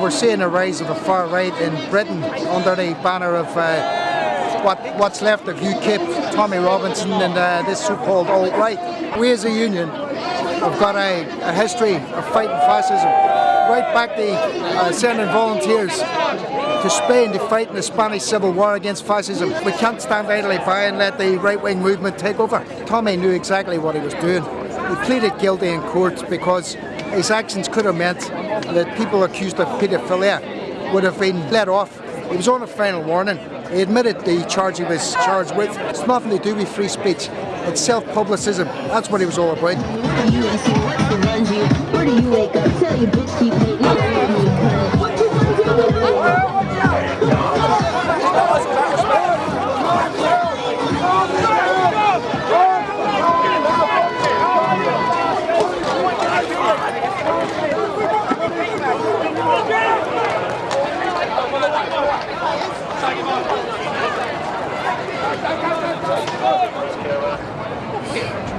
We're seeing a rise of the far right in Britain under the banner of uh, what what's left of UKIP, Tommy Robinson and uh, this so-called alt-right. We as a union have got a, a history of fighting fascism right back to uh, sending volunteers to Spain to fight in the Spanish Civil War against fascism. We can't stand idly by and let the right-wing movement take over. Tommy knew exactly what he was doing. He pleaded guilty in court because his actions could have meant that people accused of paedophilia would have been let off. He was on a final warning. He admitted the charge he was charged with. It's nothing to do with free speech. It's self-publicism. That's what he was all about.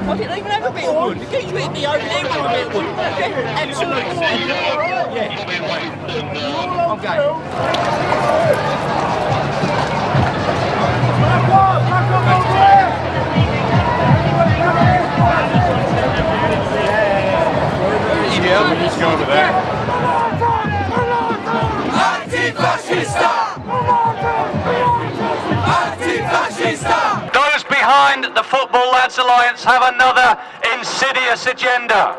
I didn't even have a bit of wood. You hit the old leg with a bit of wood. Absolutely. Yeah. Okay. Behind the Football Lads Alliance have another insidious agenda.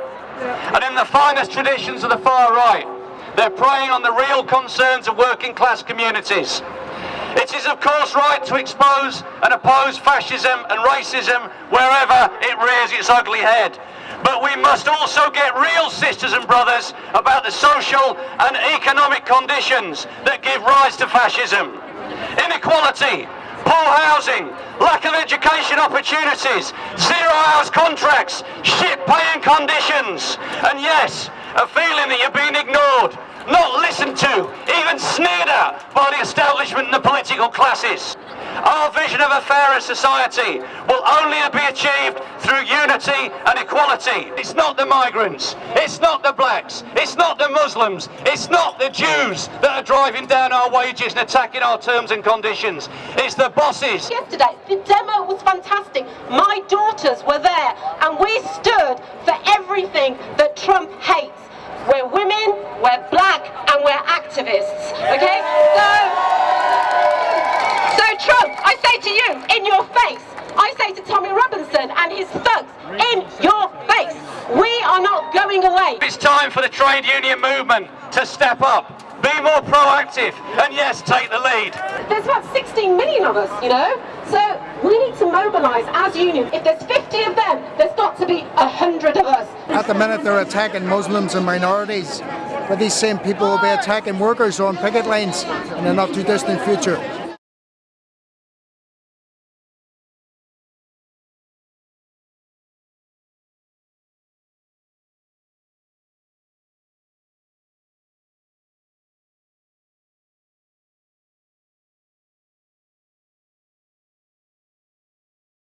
And in the finest traditions of the far right, they're preying on the real concerns of working class communities. It is of course right to expose and oppose fascism and racism wherever it rears its ugly head. But we must also get real sisters and brothers about the social and economic conditions that give rise to fascism. Inequality, poor housing, lack of education opportunities, zero hours contracts, shit paying conditions, and yes, a feeling that you're being ignored, not listened to, even sneered at by the establishment and the political classes. Our vision of a fairer society will only be achieved unity and equality. It's not the migrants, it's not the blacks, it's not the Muslims, it's not the Jews that are driving down our wages and attacking our terms and conditions. It's the bosses. yesterday. The demo was fantastic. My daughters were there and we stood for everything that Trump hates. We're women, we're black and we're activists. Okay? So so Trump, I say to you, in your face, I say to Tommy and his thugs, in your face, we are not going. It's time for the trade union movement to step up, be more proactive, and yes, take the lead. There's about 16 million of us, you know? So we need to mobilise as unions. If there's 50 of them, there's got to be 100 of us. At the minute they're attacking Muslims and minorities, but these same people will be attacking workers on picket lines in the not too distant future.